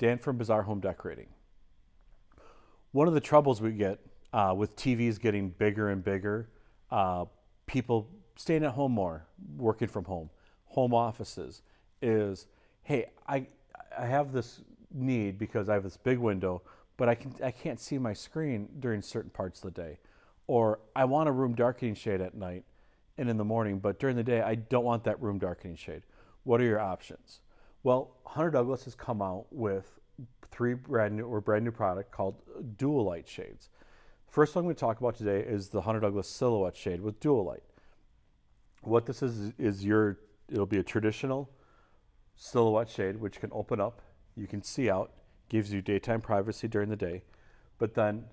Dan from Bazaar Home Decorating. One of the troubles we get uh, with TVs getting bigger and bigger, uh, people staying at home more, working from home, home offices, is hey, I, I have this need because I have this big window, but I, can, I can't see my screen during certain parts of the day. Or I want a room darkening shade at night and in the morning, but during the day, I don't want that room darkening shade. What are your options? Well, Hunter Douglas has come out with three brand new or brand new product called dual light shades. First one I'm going to talk about today is the Hunter Douglas silhouette shade with dual light. What this is is your it'll be a traditional silhouette shade which can open up, you can see out, gives you daytime privacy during the day. But then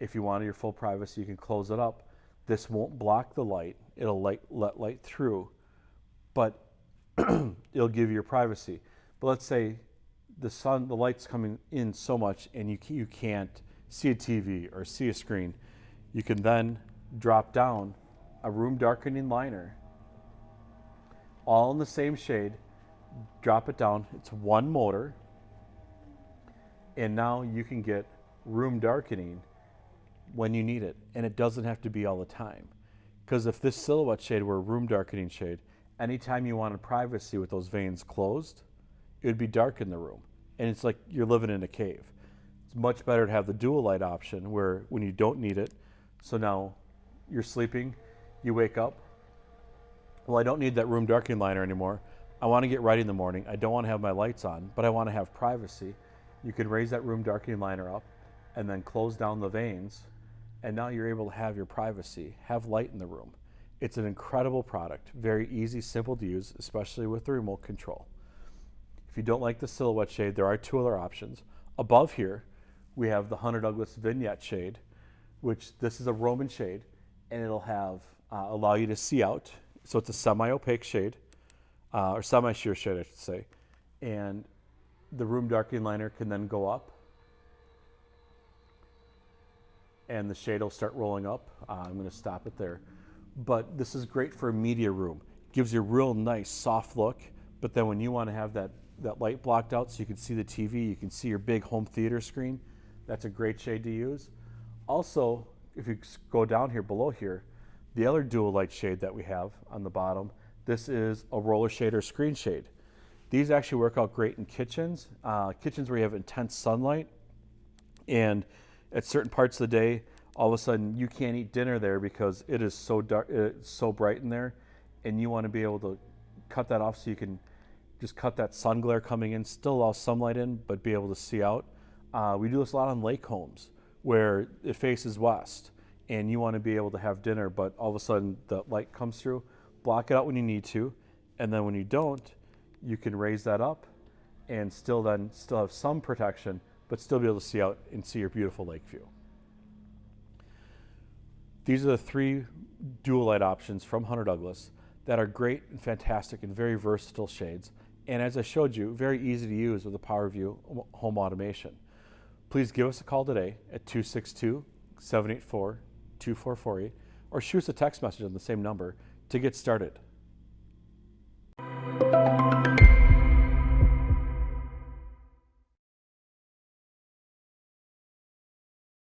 if you want your full privacy, you can close it up. This won't block the light. It'll light, let light through, but it'll give you your privacy. But let's say the sun, the light's coming in so much and you, you can't see a TV or see a screen. You can then drop down a room darkening liner, all in the same shade, drop it down. It's one motor, and now you can get room darkening when you need it, and it doesn't have to be all the time. Because if this silhouette shade were a room darkening shade, anytime you wanted privacy with those vanes closed, it would be dark in the room. And it's like you're living in a cave. It's much better to have the dual light option where when you don't need it, so now you're sleeping, you wake up, well, I don't need that room darkening liner anymore. I want to get right in the morning. I don't want to have my lights on, but I want to have privacy. You can raise that room darkening liner up and then close down the vanes and now you're able to have your privacy, have light in the room. It's an incredible product, very easy, simple to use, especially with the remote control. If you don't like the silhouette shade, there are two other options. Above here, we have the Hunter Douglas vignette shade, which this is a Roman shade, and it'll have uh, allow you to see out. So it's a semi-opaque shade, uh, or semi-sheer shade, I should say. And the room darkening liner can then go up and the shade will start rolling up. Uh, I'm going to stop it there. But this is great for a media room. Gives you a real nice soft look, but then when you want to have that, that light blocked out so you can see the TV, you can see your big home theater screen, that's a great shade to use. Also, if you go down here below here, the other dual light shade that we have on the bottom, this is a roller shade or screen shade. These actually work out great in kitchens, uh, kitchens where you have intense sunlight and at certain parts of the day, all of a sudden you can't eat dinner there because it is so dark, it's so bright in there, and you want to be able to cut that off so you can just cut that sun glare coming in, still allow sunlight in, but be able to see out. Uh, we do this a lot on lake homes where it faces west, and you want to be able to have dinner, but all of a sudden the light comes through. Block it out when you need to, and then when you don't, you can raise that up, and still then still have some protection but still be able to see out and see your beautiful lake view. These are the three dual light options from Hunter Douglas that are great and fantastic and very versatile shades. And as I showed you, very easy to use with the PowerView home automation. Please give us a call today at 262-784-2448 or shoot us a text message on the same number to get started.